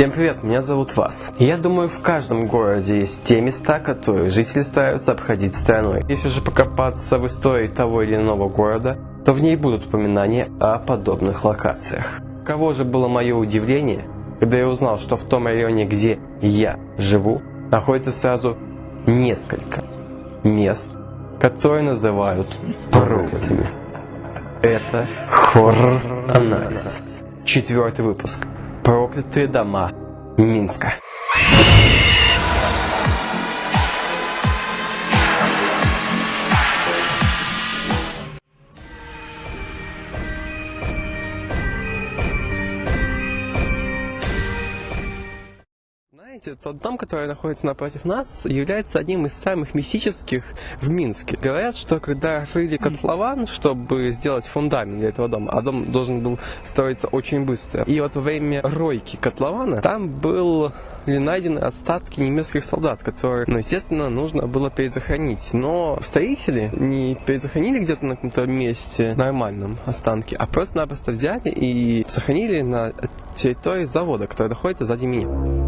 Всем привет, меня зовут Вас. Я думаю, в каждом городе есть те места, которые жители стараются обходить стороной. Если же покопаться в истории того или иного города, то в ней будут упоминания о подобных локациях. Кого же было мое удивление, когда я узнал, что в том районе, где я живу, находится сразу несколько мест, которые называют проклятыми. Это хоррор-анализ. Четвертый выпуск. Проклятые дома Минска. Знаете, тот дом, который находится напротив нас, является одним из самых мистических в Минске. Говорят, что когда рыли котлован, чтобы сделать фундамент для этого дома, а дом должен был строиться очень быстро, и вот во время ройки котлована там был найдены остатки немецких солдат, которые, ну, естественно, нужно было перезахоронить. Но строители не перезахоронили где-то на каком-то месте нормальном останки, а просто-напросто взяли и сохранили на территории завода, который находится сзади меня.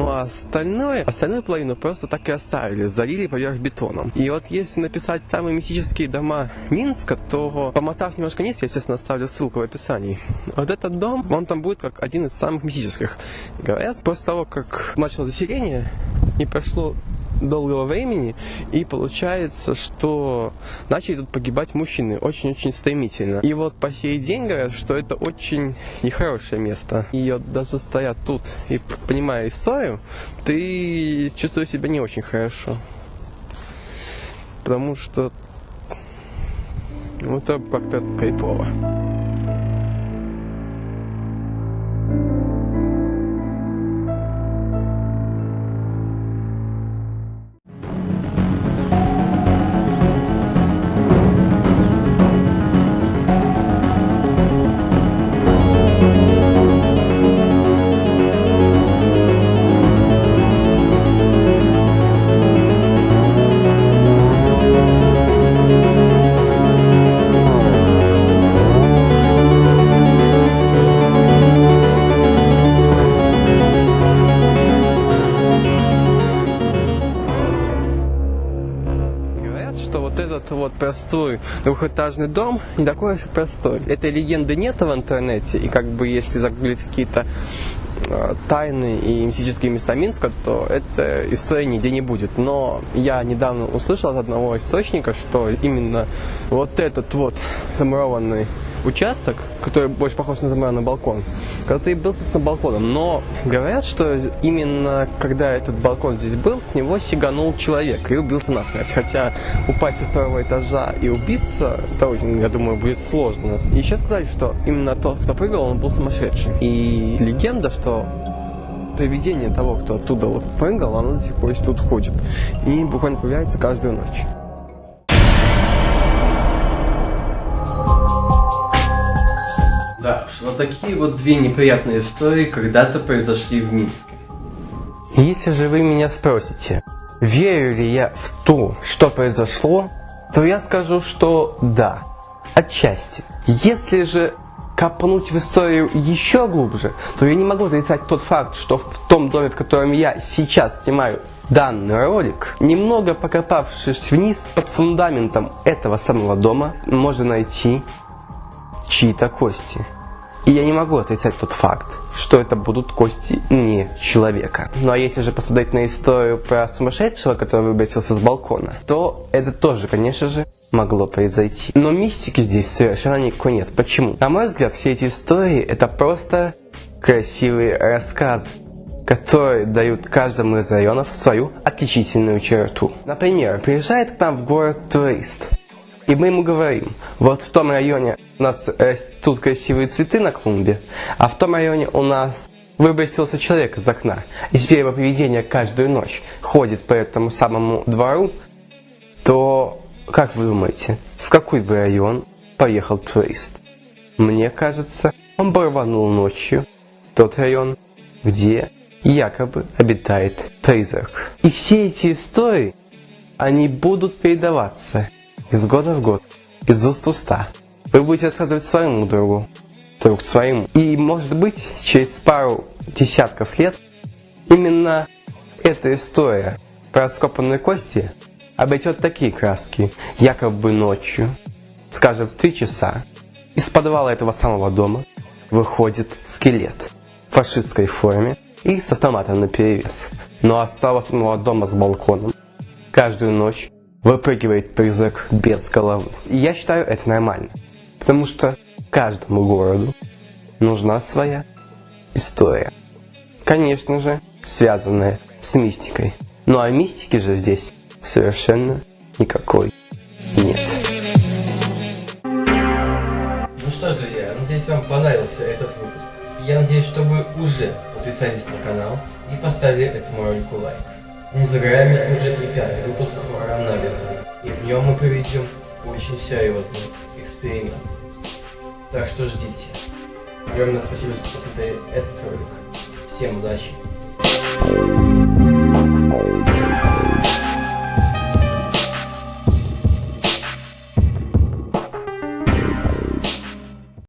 Ну а остальное, остальную половину просто так и оставили, залили поверх бетоном. И вот если написать самые мистические дома Минска, то помотав немножко вниз, я, естественно, оставлю ссылку в описании. Вот этот дом, он там будет как один из самых мистических. Говорят, после того, как начало заселение, не прошло долгого времени, и получается, что начали тут погибать мужчины очень-очень стремительно. И вот по сей день говорят, что это очень нехорошее место. И вот даже стоят тут и понимая историю, ты чувствуешь себя не очень хорошо. Потому что ну, это как-то кайфово. Этот вот простой двухэтажный дом не такой уж и простой. Этой легенды нет в интернете, и как бы если загуглить какие-то э, тайны и мистические места Минска, то эта история нигде не будет. Но я недавно услышал от одного источника, что именно вот этот вот замурованный участок, который больше похож на на балкон, когда ты был, собственно, балконом. Но говорят, что именно когда этот балкон здесь был, с него сиганул человек и убился насмерть. Хотя упасть со второго этажа и убиться, это я думаю, будет сложно. И еще сказали, что именно тот, кто прыгал, он был сумасшедший. И легенда, что привидение того, кто оттуда вот прыгал, оно до сих пор тут ходит. И буквально появляется каждую ночь. Да уж, вот такие вот две неприятные истории когда-то произошли в Минске. Если же вы меня спросите, верю ли я в то, что произошло, то я скажу, что да, отчасти. Если же копнуть в историю еще глубже, то я не могу отрицать тот факт, что в том доме, в котором я сейчас снимаю данный ролик, немного покопавшись вниз под фундаментом этого самого дома, можно найти чьи-то кости. И я не могу отрицать тот факт, что это будут кости не человека. Ну а если же посмотреть на историю про сумасшедшего, который выбросился с балкона, то это тоже, конечно же, могло произойти. Но мистики здесь совершенно никакой нет. Почему? На мой взгляд, все эти истории это просто красивые рассказы которые дают каждому из районов свою отличительную черту. Например, приезжает к нам в город турист, и мы ему говорим, вот в том районе у нас растут красивые цветы на клумбе, а в том районе у нас выбросился человек из окна, и теперь его поведение каждую ночь ходит по этому самому двору, то как вы думаете, в какой бы район поехал турист? Мне кажется, он бы рванул ночью тот район, где якобы обитает призрак. И все эти истории, они будут передаваться из года в год, из уст уста. вы будете рассказывать своему другу, друг своим. И может быть, через пару десятков лет именно эта история про раскопанные кости обретет такие краски, якобы ночью, скажем, в три часа, из подвала этого самого дома выходит скелет в фашистской форме и с автоматом на перевес. Но от самого дома с балконом каждую ночь выпрыгивает призрак без головы. И я считаю это нормально. Потому что каждому городу нужна своя история. Конечно же, связанная с мистикой. Ну а мистики же здесь совершенно никакой нет. Ну что ж, друзья, надеюсь вам понравился этот выпуск. Я надеюсь, что вы уже подписались на канал и поставили этому ролику лайк. Не за уже и пятый выпуск анализа, и в нем мы проведем очень серьезный эксперимент. Так что ждите. Огромное спасибо, что посмотрели этот ролик. Всем удачи!